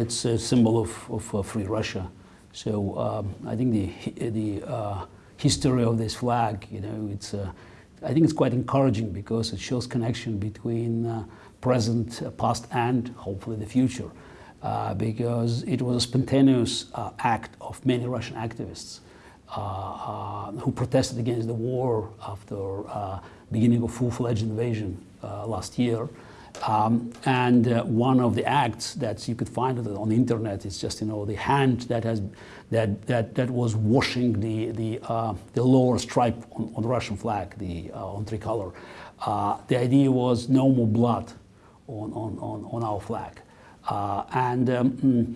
It's a symbol of, of uh, free Russia. So um, I think the, the uh, history of this flag, you know, it's, uh, I think it's quite encouraging because it shows connection between uh, present, uh, past, and hopefully the future. Uh, because it was a spontaneous act of many Russian activists who protested against the war after beginning of full-fledged invasion last year. Um, and uh, one of the acts that you could find on the internet is just you know the hand that has that that that was washing the the uh, the lower stripe on, on, the Russian flag, the uh, on tricolor. Uh, the idea was no more blood on on on, on our flag, uh, and um, mm,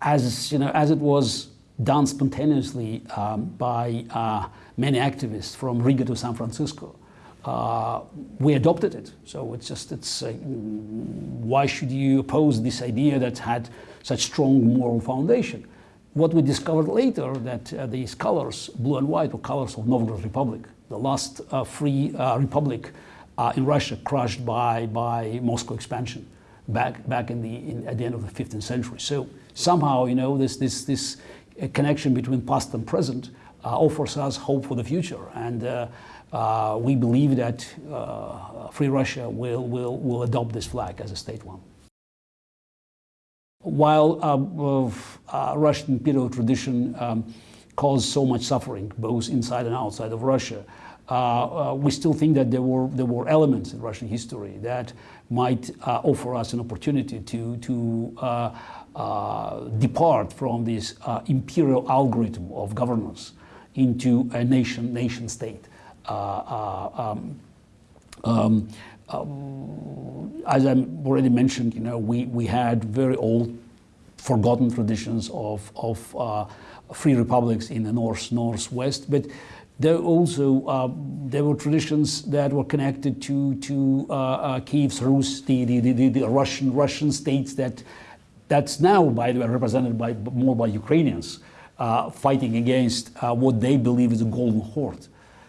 as you know as it was done spontaneously um, by uh, many activists from Riga to San Francisco we adopted it. So it's just, it's, uh, why should you oppose this idea that had such strong moral foundation? What we discovered later that uh, these colors, blue and white, were colors of Novgorod Republic, the last uh, free uh, republic uh, in Russia crushed by, by Moscow expansion back, back in the, in, at the end of the 15th century. So somehow, you know, this, this, this connection between past and present offers us hope for the future. And uh, we believe that uh, Free Russia will, will, will adopt this flag as a state one. While uh, uh Russian imperial tradition um, caused so much suffering, both inside and outside of Russia, uh, uh, we still think that there were, there were elements in Russian history that might offer us an opportunity to, to depart from this imperial algorithm of governance into a nation, nation state. Uh, uh, um, um, as I already mentioned, you know, we, we had very old, forgotten traditions of, of uh, free republics in the north, northwest, but there also uh, there were traditions that were connected to to uh, uh, Kiev's Rus, the, the, the, the, Russian Russian states that that's now, by the way, represented by more by Ukrainians fighting against what they believe is a golden horde.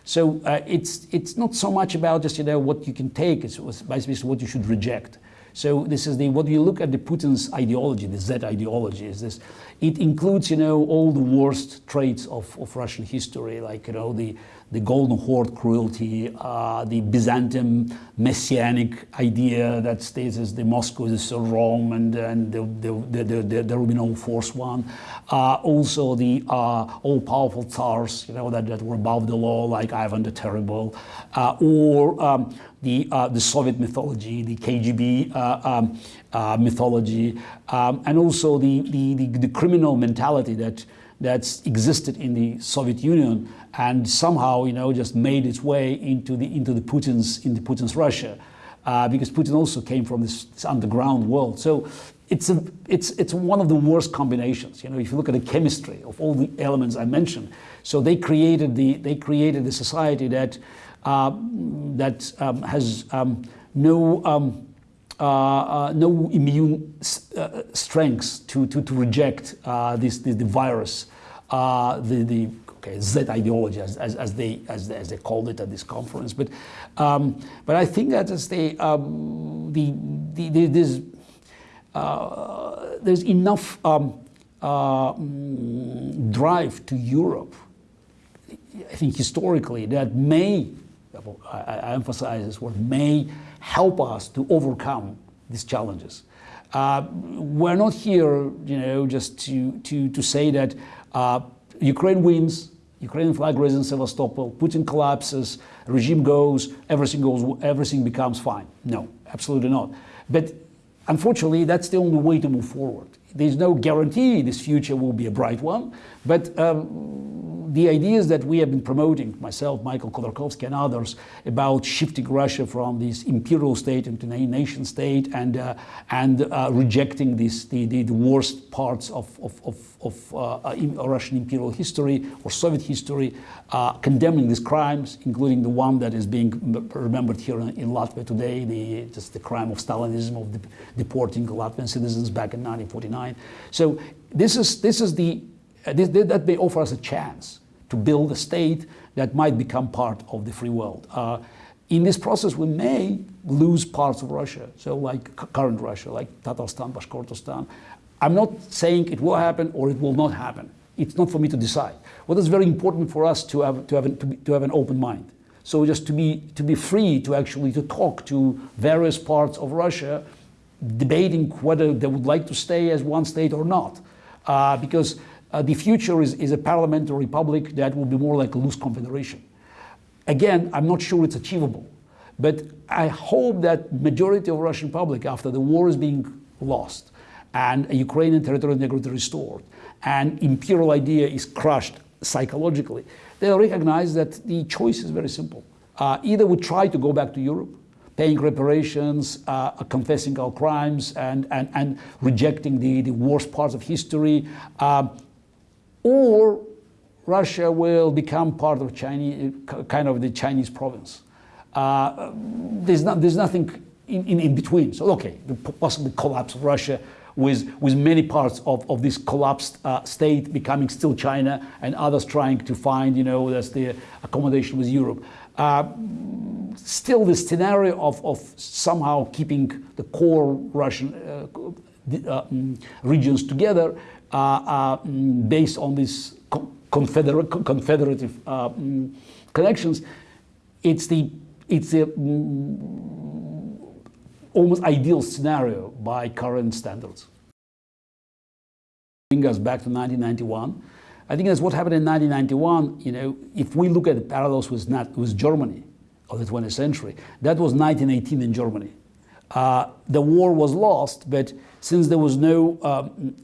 So uh, it's, it's not so much about just you know, what you can take, it's basically what you should reject. So this is the, what you look at the Putin's ideology, the Z ideology, is this, it includes, you know, all the worst traits of, of Russian history, like, you know, the, the Golden Horde cruelty, uh, the Byzantium messianic idea that states as the Moscow is a Rome and, and the, the, the, there will be no fourth one. Uh, also the uh, all-powerful tsars, you know, that, that were above the law, like Ivan the Terrible, uh, or um, the, uh, the Soviet mythology, the KGB uh, um, mythology, um, and also the, the, the, the criminal mentality that that's existed in the Soviet Union and somehow, you know, just made its way into the into the Putin's into Putin's Russia, uh, because Putin also came from this, this, underground world. So it's a it's it's one of the worst combinations. You know, if you look at the chemistry of all the elements I mentioned, so they created the they created a society that uh, that um, has um, no. Um, uh, uh, no immune uh, strengths to, to, to reject uh, this, this, the virus, the, the okay, Z ideology, as, as, as, they, as, as they called it at this conference. But, um, but I think that as they, um, the, the, the, there's, uh, there's enough um, mm, drive to Europe, I think historically, that may, I emphasize this word, may help us to overcome these challenges. Uh, we're not here, you know, just to, to, to say that uh, Ukraine wins, Ukrainian flag raises in Sevastopol, Putin collapses, regime goes, everything goes, everything becomes fine. No, absolutely not. But unfortunately, that's the only way to move forward. There's no guarantee this future will be a bright one, but um, the ideas that we have been promoting, myself, Michael Khodorkovsky and others, about shifting Russia from this imperial state into a nation state and, uh, and uh, rejecting this, the, the, the, worst parts of, of, of, of uh, Russian imperial history or Soviet history, uh, condemning these crimes, including the one that is being remembered here in, in Latvia today, the, just the crime of Stalinism, of de deporting Latvian citizens back in 1949. So this is, this is the, uh, this, that may offer us a chance to build a state that might become part of the free world. Uh, In this process, we may lose parts of Russia, so like current Russia, like Tatarstan, Bashkortostan. I'm not saying it will happen or it will not happen. It's not for me to decide. What is very important for us to have, to have, an, to, be, to have an open mind. So just to be, to be free to actually to talk to various parts of Russia, debating whether they would like to stay as one state or not. Uh, because uh, the future is, is a parliamentary republic that will be more like a loose confederation. Again, I'm not sure it's achievable, but I hope that majority of Russian public, after the war is being lost and Ukrainian territorial integrity restored and imperial idea is crushed psychologically, they'll recognize that the choice is very simple. Uh, either we try to go back to Europe, paying reparations, uh, confessing our crimes, and, and, and rejecting the, the worst parts of history, uh, or Russia will become part of Chinese, kind of the Chinese province. Uh, there's, not, there's nothing in, in, in, between. So, okay, the possible collapse of Russia with, with many parts of, of this collapsed uh, state becoming still China and others trying to find, you know, that's the accommodation with Europe. Uh, still, the scenario of, of somehow keeping the core Russian uh, uh mm, regions together based on these confederative uh, mm, connections, it's the it's a mm, almost ideal scenario by current standards. Bring us back to 1991. I think that's what happened in 1991. You know, if we look at the parallels with, not, with Germany of the 20th century, that was 1918 in Germany. Uh, the war was lost, but since there was no um,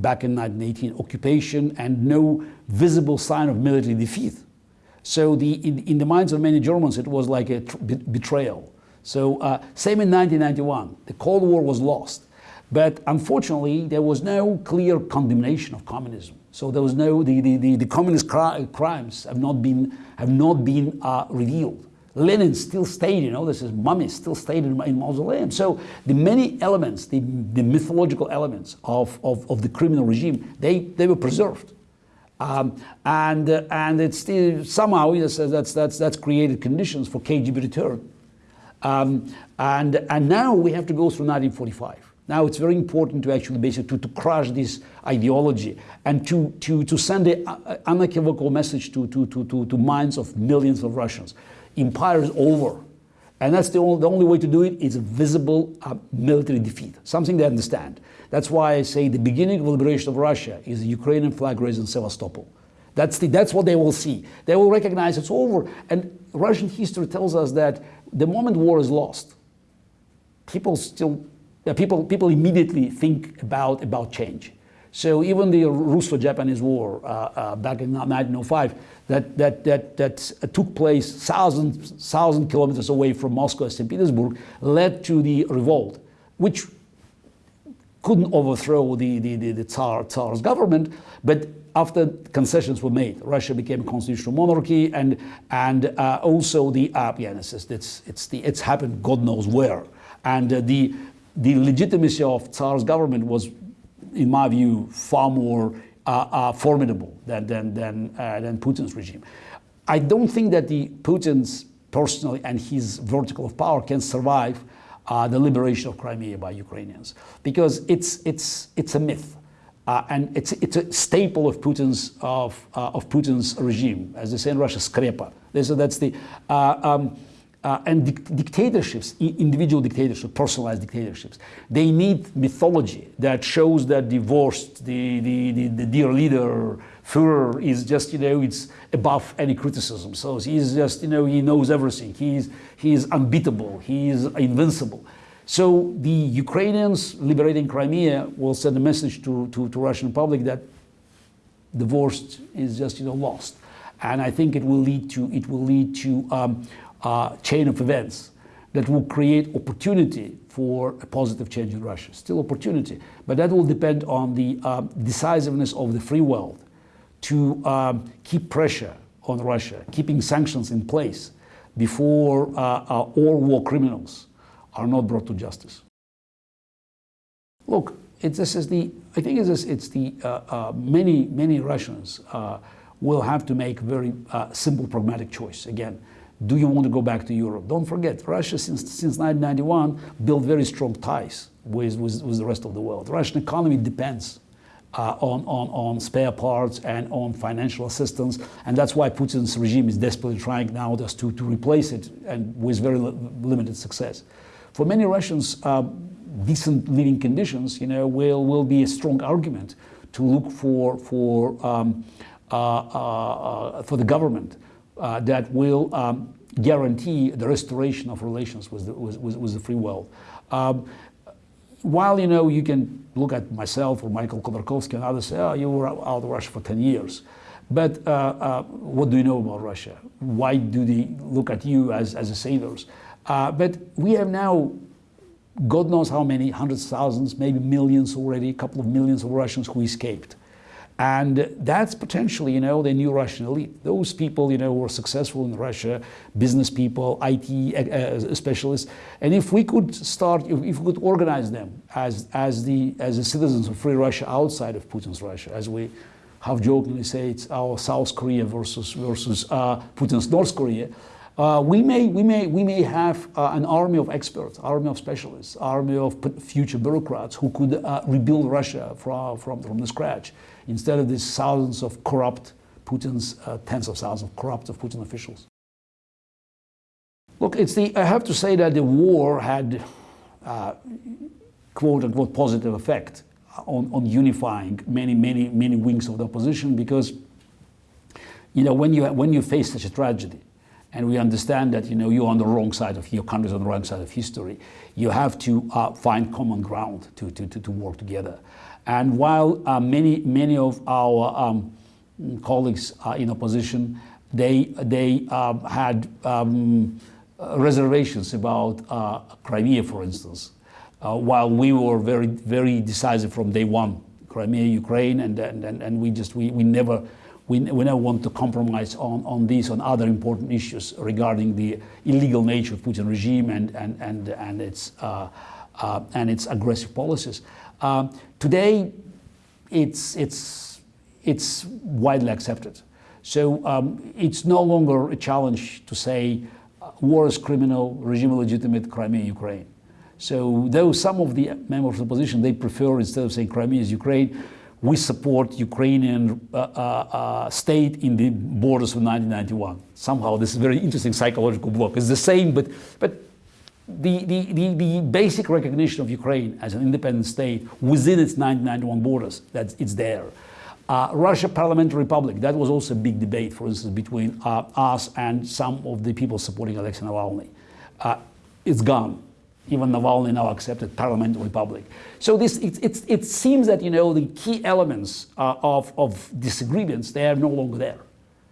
back in 1918 occupation and no visible sign of military defeat. So the, in, in the minds of many Germans, it was like a betrayal. So uh, same in 1991, the Cold War was lost. But unfortunately, there was no clear condemnation of communism. So there was no, the, the, the, the communist cri crimes have not been, have not been uh, revealed. Lenin still stayed, you know, this is mummy still stayed in, in mausoleum. So the many elements, the, the mythological elements of, of, of the criminal regime, they, they were preserved. Um, and, uh, and it's still, somehow yes, that's, that's, that's created conditions for KGB return. Um, and, and now we have to go through 1945. Now it's very important to actually basically to, to crush this ideology and to, to, to send an unequivocal message to, to, to, to, to minds of millions of Russians empire is over. And that's the only, the only way to do it is a visible uh, military defeat, something they understand. That's why I say the beginning of liberation of Russia is the Ukrainian flag raised in Sevastopol. That's, the, that's what they will see. They will recognize it's over. And Russian history tells us that the moment war is lost, people still, people, people immediately think about, about change. So even the Russo-Japanese War uh, uh, back in 1905, that, that, that, that took place thousands, thousand kilometers away from Moscow and St. Petersburg, led to the revolt, which couldn't overthrow the, the, the, the Tsar, Tsar's government, but after concessions were made, Russia became a constitutional monarchy, and and uh, also the uh, yeah, it's, it's it's the it's happened God knows where, and uh, the the legitimacy of Tsar's government was in my view, far more uh, uh, formidable than, than, than, uh, than Putin's regime. I don't think that the Putin's personally and his vertical of power can survive uh, the liberation of Crimea by Ukrainians because it's, it's, it's a myth. Uh, and it's, it's a staple of Putin's, of, uh, of Putin's regime, as they say in Russia, skrepa. So that's the, um, uh, and dictatorships, individual dictatorships, personalized dictatorships, they need mythology that shows that the vozhd, the, the, the, the dear leader, Führer, is just, you know, it's above any criticism. So he's just, you know, he knows everything. He's, he is unbeatable. He is invincible. So the Ukrainians liberating Crimea will send a message to, to, to Russian public that the vozhd is just, you know, lost. And I think it will lead to, it will lead to um, uh, chain of events that will create opportunity for a positive change in Russia. Still opportunity, but that will depend on the um, decisiveness of the free world to um, keep pressure on Russia, keeping sanctions in place before uh, uh, all war criminals are not brought to justice. Look, this is the, I think it's, it's the, uh, uh, many, many Russians uh, will have to make very simple, pragmatic choice. Again, do you want to go back to Europe? Don't forget, Russia since, since 1991 built very strong ties with, with, with the rest of the world. Russian economy depends uh, on, on, on spare parts and on financial assistance. And that's why Putin's regime is desperately trying now just to, to replace it and with very li limited success. For many Russians, uh, decent living conditions you know, will, will be a strong argument to look for, for, um, uh, uh, uh for the government uh, that will um, guarantee the restoration of relations with the, with, with the free world. Um, while you know you can look at myself or Michael Khodorkovsky and others say, oh, you were out of Russia for 10 years. But uh, uh, what do you know about Russia? Why do they look at you as, as a saviors? Uh, but we have now, God knows how many, hundreds of thousands, maybe millions already, a couple of millions of Russians who escaped. And that's potentially, you know, the new Russian elite. Those people, you know, who are successful in Russia, business people, IT uh, uh, specialists. And if we could start, if, we could organize them as, as, the, as the citizens of free Russia outside of Putin's Russia, as we half jokingly say it's our South Korea versus, versus uh, Putin's North Korea, uh, we, may, we, may, we may have uh, an army of experts, army of specialists, army of future bureaucrats who could uh, rebuild Russia from, from, from the scratch instead of these thousands of corrupt Putin's, uh, tens of thousands of corrupt of Putin officials. Look, it's the, I have to say that the war had uh, quote unquote positive effect on, on unifying many, many, many wings of the opposition because you know, when you, when you face such a tragedy, and we understand that you know you're on the wrong side of your country's on the wrong side of history. You have to uh, find common ground to, to, to, to, work together. And while uh, many many of our um, colleagues are in opposition, they they um, had um, reservations about uh, Crimea, for instance. Uh, while we were very very decisive from day one, Crimea, Ukraine, and and, and we just we, we never we, we never want to compromise on, on these, on other important issues regarding the illegal nature of Putin regime and, and, and, and, its, uh, uh, and its aggressive policies. Uh, today, it's, it's, it's widely accepted. So um, it's no longer a challenge to say uh, war is criminal, regime illegitimate, Crimea, Ukraine. So though some of the members of the opposition, they prefer instead of saying Crimea is Ukraine, we support Ukrainian uh, uh, uh, state in the borders of 1991. Somehow this is very interesting psychological block. It's the same, but, but the, the, the, the, basic recognition of Ukraine as an independent state within its 1991 borders, that it's there. Uh, Russia Parliamentary Republic, that was also a big debate, for instance, between uh, us and some of the people supporting Alexei Navalny. Uh, it's gone even Navalny now accepted parliamentary republic. So this, it, it, it seems that, you know, the key elements uh, of, of disagreements, they are no longer there.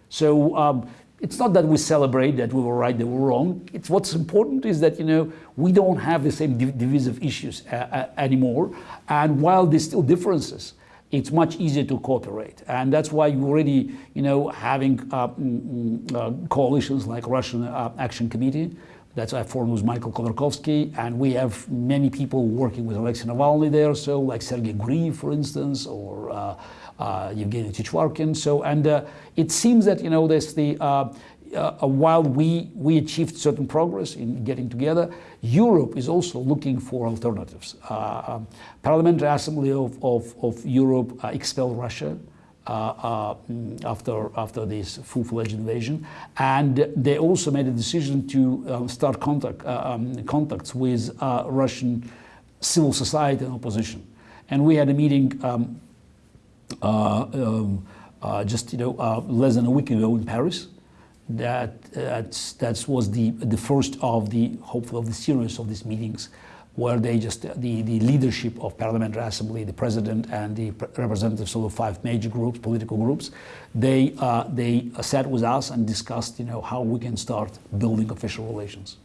So um, it's not that we celebrate that we were right, they were wrong. It's what's important is that, you know, we don't have the same div divisive issues uh, uh, anymore. And while there's still differences, it's much easier to cooperate. And that's why you already, you know, having uh, mm, mm, uh coalitions like Russian uh, Action Committee, that's I formed with Michael Khodorkovsky, and we have many people working with Alexei Navalny there, so like Sergei Guriev, for instance, or uh, uh. So, and uh, it seems that, you know, there's the, uh, uh, while we, we achieved certain progress in getting together, Europe is also looking for alternatives. Uh, um, Parliamentary Assembly of, of, of Europe expelled Russia. Uh, uh, after, after this full-fledged invasion. And they also made a decision to um, start contact, uh, um, contacts with Russian civil society and opposition. And we had a meeting um, um just you know, less than a week ago in Paris that that was the the first of the hopefully of the series of these meetings where they just, the, the leadership of Parliamentary Assembly, the President and the representatives of the five major groups, political groups, they, uh, they sat with us and discussed you know, how we can start building official relations.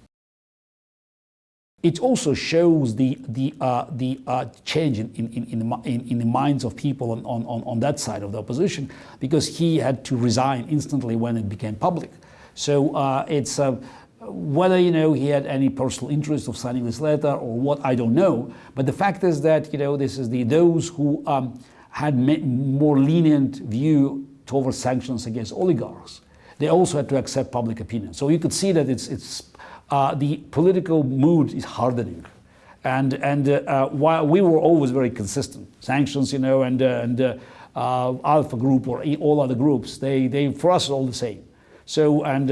It also shows the, the, uh, the uh, change in, in, in, the, in, in, the minds of people on, on, on that side of the opposition because he had to resign instantly when it became public. So uh, it's, uh, whether you know he had any personal interest of signing this letter or what, I don't know. But the fact is that you know this is the those who um, had more lenient view towards sanctions against oligarchs. they also had to accept public opinion. So you could see that it's, it's uh, the political mood is hardening. And, and uh, uh, while we were always very consistent, sanctions, you know, and, uh, and uh, uh, Alfa Group or all other groups, they, they for us all the same. So, and,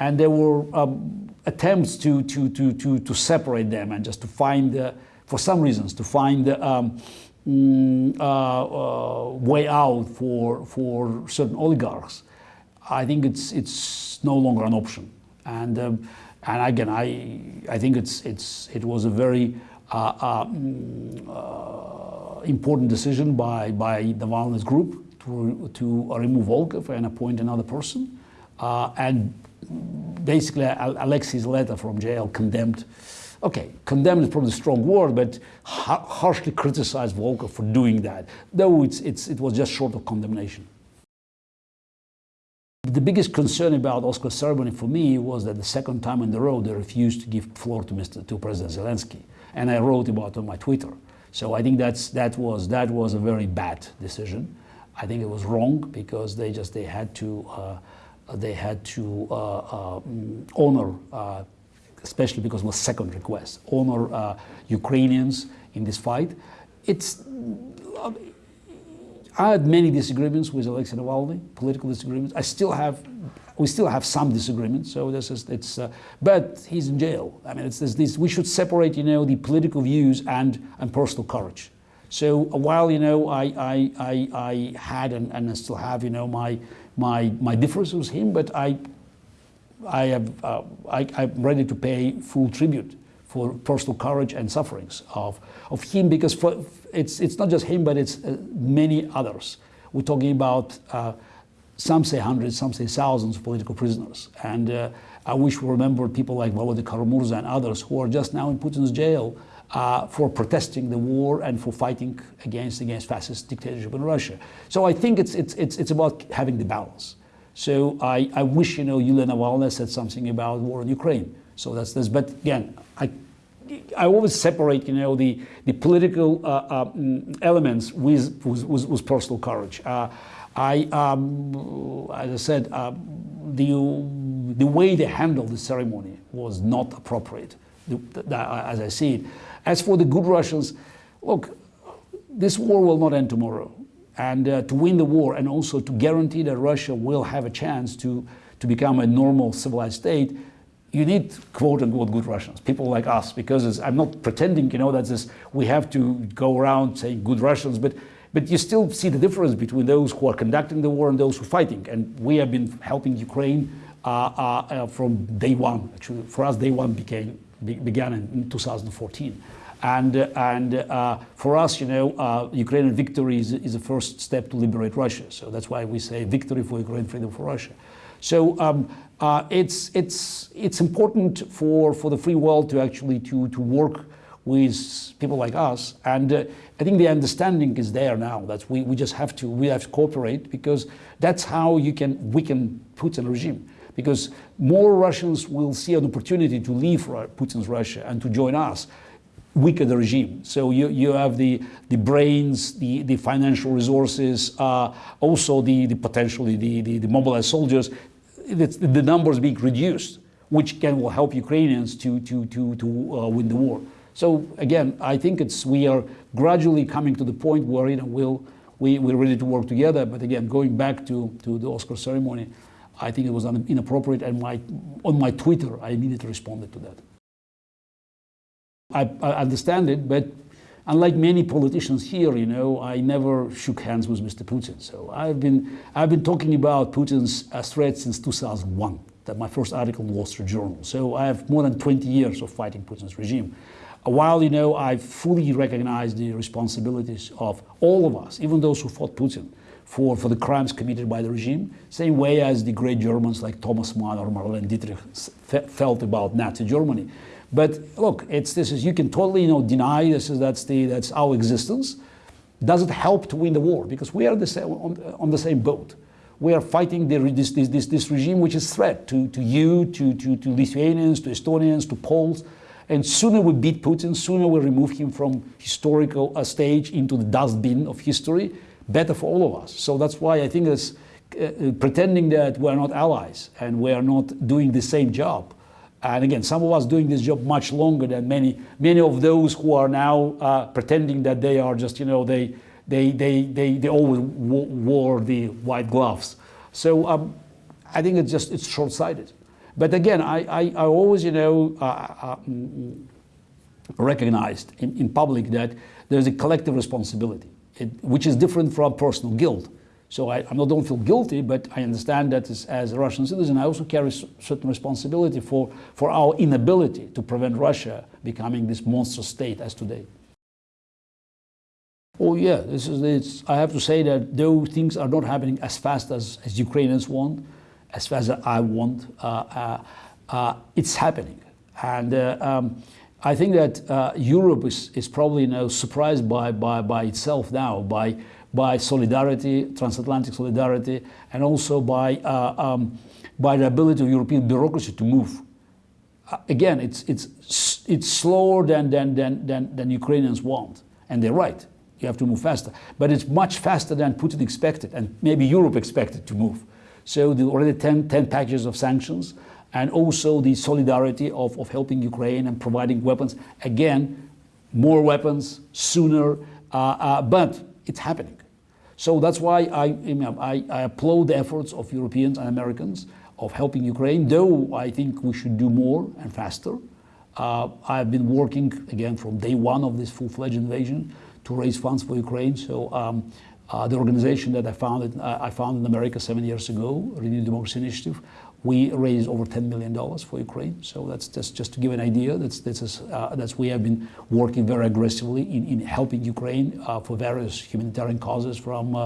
and there were um, attempts to, to, to, to, to separate them and just to find, for some reasons, to find um, mm, way out for, for certain oligarchs. I think it's, it's no longer an option. And, um, and again, I, I think it's, it's, it was a very uh, uh, mm, uh, important decision by, by the Navalny's group to, to remove Volkov and appoint another person. Uh, and basically, Alexei's letter from jail condemned, okay, condemned is probably a strong word, but harshly criticized Volkov for doing that, though it's, it's, it was just short of condemnation. The biggest concern about Oscar ceremony for me was that the second time in the row they refused to give floor to Mr. to President Zelensky, and I wrote about it on my Twitter. So I think that's that was that was a very bad decision. I think it was wrong because they just they had to uh, they had to uh, uh, honor, uh, especially because it was second request, honor uh, Ukrainians in this fight. It's I had many disagreements with Alexei Navalny, political disagreements. I still have, we still have some disagreements. So this is, it's, uh, but he's in jail. I mean, it's, it's this, we should separate, you know, the political views and, and personal courage. So while, you know, I, I, I, I had and, and I still have, you know, my, my, my differences with him, but I, I have, uh, I, I'm ready to pay full tribute for personal courage and sufferings of, of him because for, it's, it's not just him, but it's uh, many others. We're talking about, uh, some say hundreds, some say thousands of political prisoners. And uh, I wish we remember people like Volodya Kara-Murza and others who are just now in Putin's jail uh, for protesting the war and for fighting against, against fascist dictatorship in Russia. So I think it's, it's, it's, it's about having the balance. So I, I wish, you know, Yulia Navalny said something about war in Ukraine. So that's this. But again, I I always separate, you know, the, the political uh, uh, elements with, with, with, personal courage. Uh, I, um, as I said, uh, the, the way they handled the ceremony was not appropriate, as I see it. As for the good Russians, look, this war will not end tomorrow. And uh, to win the war and also to guarantee that Russia will have a chance to, to become a normal civilized state, you need quote unquote good Russians, people like us, because I'm not pretending, you know, that this, we have to go around saying good Russians, but, but you still see the difference between those who are conducting the war and those who are fighting. And we have been helping Ukraine uh, uh, uh from day one. Actually, for us, day one became, be, began in, in 2014. And, and uh, for us, you know, uh, Ukrainian victory is, is the first step to liberate Russia. So that's why we say victory for Ukraine, freedom for Russia. So um, uh, it's, it's, it's important for, for the free world to actually to, to work with people like us. And uh, I think the understanding is there now that we, we just have to, we have to cooperate because that's how you can weaken Putin regime. Because more Russians will see an opportunity to leave Putin's Russia and to join us weaken the regime. So you, you have the, the brains, the, the financial resources, uh, also the, the potentially the, the, the mobilized soldiers the numbers being reduced, which can will help Ukrainians to, to, to, to uh, win the war. So again, I think it's, we are gradually coming to the point where you know, we'll, we, we're ready to work together. But again, going back to, to the Oscar ceremony, I think it was inappropriate. And my, on my Twitter, I immediately responded to that. I, I understand it, but unlike many politicians here, you know, I never shook hands with Mr. Putin. So I've been, I've been talking about Putin's uh, threat since 2001. That my first article in Wall Street Journal. So I have more than 20 years of fighting Putin's regime. While, you know, I fully recognize the responsibilities of all of us, even those who fought Putin, for, for the crimes committed by the regime, same way as the great Germans like Thomas Mann or Marlene Dietrich felt about Nazi Germany. But look, it's this is you can totally you know deny this is that's the that's our existence. Does it help to win the war? Because we are the same, on, on the same boat. We are fighting the, this, this, this, this regime which is threat to, to you, to, to, to Lithuanians, to Estonians, to Poles. And sooner we beat Putin, sooner we remove him from historical uh, stage into the dustbin of history, better for all of us. So that's why I think it's uh, pretending that we're not allies and we are not doing the same job. And again, some of us doing this job much longer than many, many of those who are now uh, pretending that they are just, you know, they, they, they, they, they always wore the white gloves. So um, I think it's just, it's short-sighted. But again, I, I, I always, you know, uh, uh, mm, recognized in, in public that there's a collective responsibility, it, which is different from personal guilt. So I, I don't feel guilty, but I understand that as, as, a Russian citizen, I also carry certain responsibility for, for our inability to prevent Russia becoming this monster state as today. Oh yeah, this is, I have to say that though things are not happening as fast as, as Ukrainians want, as fast as I want, uh, uh, uh, it's happening. And uh, um, I think that uh, Europe is, is probably you know, surprised by, by, by itself now, by by solidarity, transatlantic solidarity, and also by, uh, um, by the ability of European bureaucracy to move. Uh, again, it's, it's, it's slower than, than, than, than, than Ukrainians want, and they're right. You have to move faster. But it's much faster than Putin expected, and maybe Europe expected to move. So the already 10, 10 packages of sanctions, and also the solidarity of, of helping Ukraine and providing weapons. Again, more weapons, sooner, uh, uh, but it's happening. So that's why I, I, I applaud the efforts of Europeans and Americans of helping Ukraine, though I think we should do more and faster. Uh, I've been working, again, from day one of this full-fledged invasion to raise funds for Ukraine. So um, uh, the organization that I founded, uh, I founded in America seven years ago, Renew Democracy Initiative, we raised over $10 million for Ukraine. So that's just, just to give an idea. That's, that's, uh, that's we have been working very aggressively in, in helping Ukraine uh, for various humanitarian causes from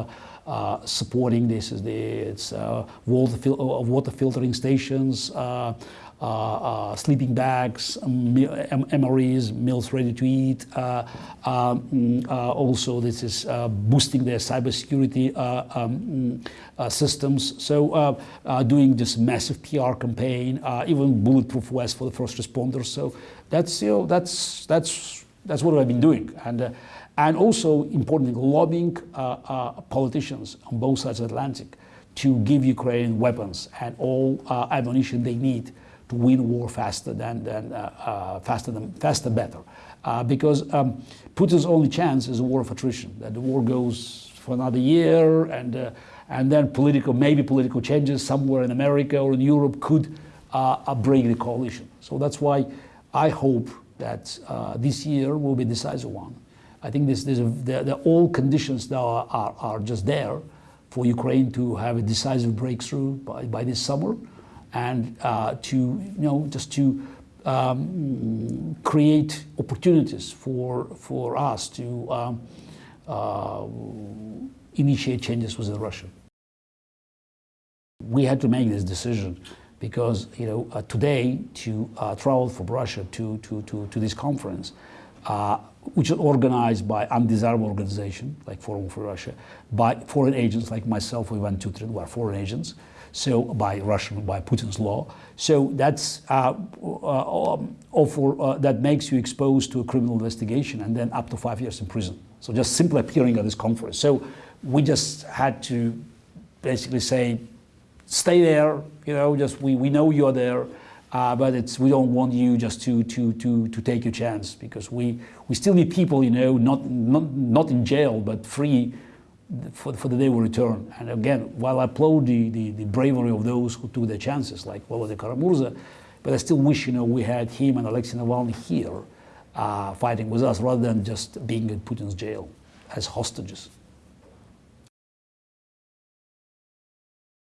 uh, uh supporting this is the it's uh, water, fil water filtering stations, uh, uh, uh, sleeping bags, MREs, meals ready to eat. Uh, um, also, this is boosting their cybersecurity um, systems. So doing this massive PR campaign, even bulletproof vests for the first responders. So that's, you know, that's, that's, that's what I've been doing. And, and also, importantly, lobbying politicians on both sides of the Atlantic to give Ukraine weapons and all uh, ammunition they need to win war faster than, than uh, uh, faster than faster better. Uh, because um, Putin's only chance is a war of attrition, that the war goes for another year and, uh, and then political, maybe political changes somewhere in America or in Europe could uh, break the coalition. So that's why I hope that uh, this year will be a decisive one. I think this, this, the, the, all conditions now are, are, are just there for Ukraine to have a decisive breakthrough by, by this summer and uh, to, you know, just to um, create opportunities for, for us to um, uh, initiate changes within Russia. We had to make this decision because you know uh, today to uh, travel from Russia to, to, to, to this conference, uh, which is organized by undesirable organization like Forum for Russia, by foreign agents like myself, Ivan Tyutrin, who are foreign agents, so by Russian, by Putin's law. So that's uh, uh, um, uh, that makes you exposed to a criminal investigation and then up to five years in prison. So just simply appearing at this conference. So we just had to basically say, stay there, you know, just we, we know you're there, uh, but it's, we don't want you just to, to, to, to take your chance because we, we still need people, you know, not, not, not in jail, but free for, for the day we return. And again, while I applaud the, the, the bravery of those who took their chances, like Volodya Kara-Murza, but I still wish, you know, we had him and Alexei Navalny here uh, fighting with us rather than just being in Putin's jail as hostages.